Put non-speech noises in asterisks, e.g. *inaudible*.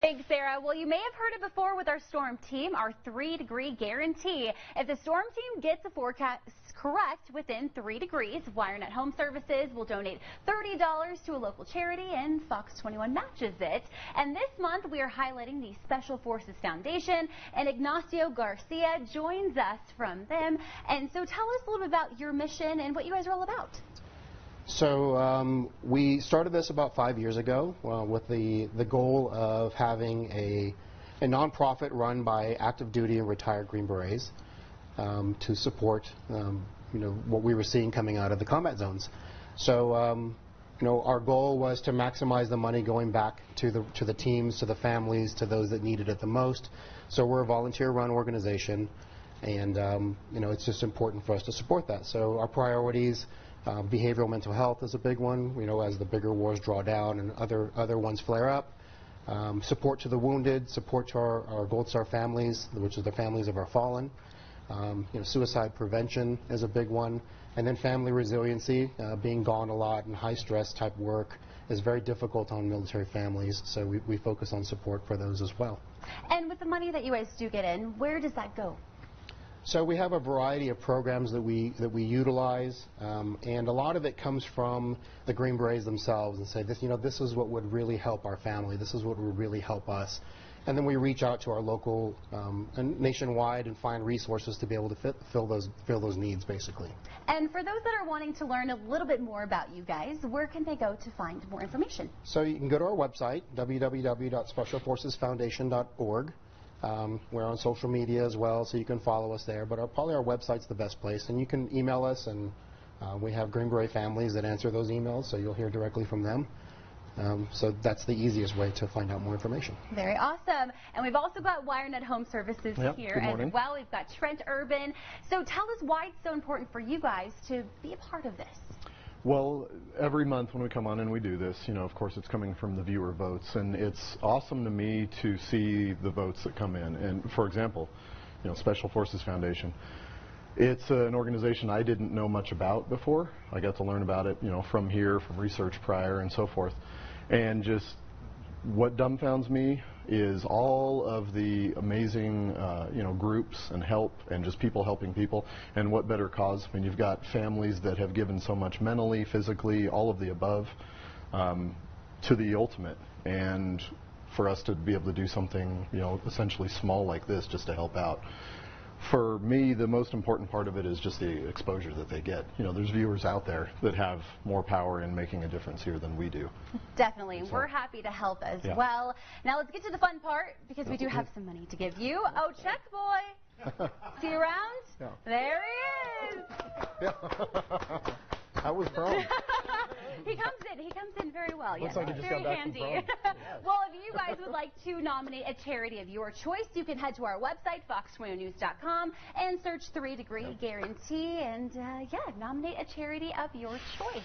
Thanks, Sarah. Well, you may have heard it before with our storm team, our three degree guarantee. If the storm team gets the forecast correct within three degrees, Wirenut Home Services will donate $30 to a local charity and Fox 21 matches it. And this month we are highlighting the Special Forces Foundation and Ignacio Garcia joins us from them. And so tell us a little bit about your mission and what you guys are all about. So um, we started this about five years ago uh, with the, the goal of having a, a nonprofit run by active duty and retired Green Berets um, to support um, you know, what we were seeing coming out of the combat zones. So um, you know, our goal was to maximize the money going back to the, to the teams, to the families, to those that needed it the most. So we're a volunteer-run organization, and um, you know, it's just important for us to support that. So our priorities uh, behavioral mental health is a big one, you know, as the bigger wars draw down and other, other ones flare up. Um, support to the wounded, support to our, our, Gold Star families, which is the families of our fallen. Um, you know, suicide prevention is a big one. And then family resiliency, uh, being gone a lot and high stress type work is very difficult on military families, so we, we focus on support for those as well. And with the money that you guys do get in, where does that go? So we have a variety of programs that we that we utilize, um, and a lot of it comes from the Green Berets themselves, and say this, you know, this is what would really help our family. This is what would really help us. And then we reach out to our local um, and nationwide and find resources to be able to fit, fill those fill those needs, basically. And for those that are wanting to learn a little bit more about you guys, where can they go to find more information? So you can go to our website, www.specialforcesfoundation.org. Um, we're on social media as well, so you can follow us there. But our, probably our website's the best place, and you can email us, and uh, we have Green Beret families that answer those emails, so you'll hear directly from them. Um, so that's the easiest way to find out more information. Very awesome. And we've also got Wirenut Home Services yep, here as well. We've got Trent Urban. So tell us why it's so important for you guys to be a part of this. Well, every month when we come on and we do this, you know, of course it's coming from the viewer votes, and it's awesome to me to see the votes that come in. And for example, you know, Special Forces Foundation. It's uh, an organization I didn't know much about before. I got to learn about it, you know, from here, from research prior, and so forth. And just what dumbfounds me is all of the amazing, uh, you know, groups and help and just people helping people. And what better cause? I mean, you've got families that have given so much mentally, physically, all of the above, um, to the ultimate. And for us to be able to do something, you know, essentially small like this just to help out for me, the most important part of it is just the exposure that they get. You know, there's viewers out there that have more power in making a difference here than we do. Definitely. So, We're happy to help as yeah. well. Now let's get to the fun part because we do have some money to give you. Oh, check boy. *laughs* See you around? Yeah. There he is. Yeah. *laughs* that was wrong. *laughs* he comes in. He comes in very well. Looks like just very got back handy. From *laughs* well, if you guys would like to nominate a charity of your choice, you can head to our website, fox20news.com, and search Three Degree Guarantee, and uh, yeah, nominate a charity of your choice.